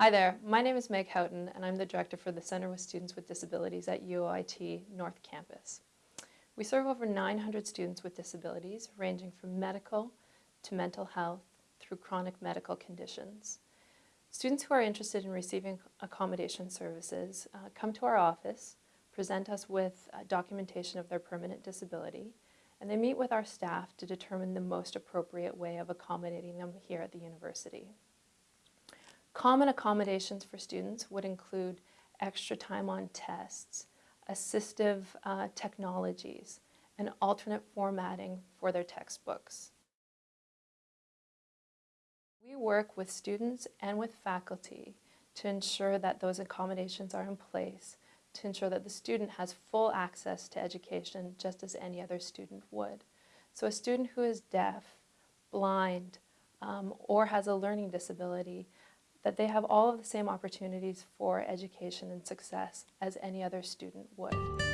Hi there, my name is Meg Houghton and I'm the Director for the Center with Students with Disabilities at UOIT North Campus. We serve over 900 students with disabilities ranging from medical to mental health through chronic medical conditions. Students who are interested in receiving accommodation services uh, come to our office, present us with uh, documentation of their permanent disability, and they meet with our staff to determine the most appropriate way of accommodating them here at the university. Common accommodations for students would include extra time on tests, assistive uh, technologies, and alternate formatting for their textbooks. We work with students and with faculty to ensure that those accommodations are in place, to ensure that the student has full access to education just as any other student would. So a student who is deaf, blind, um, or has a learning disability that they have all of the same opportunities for education and success as any other student would.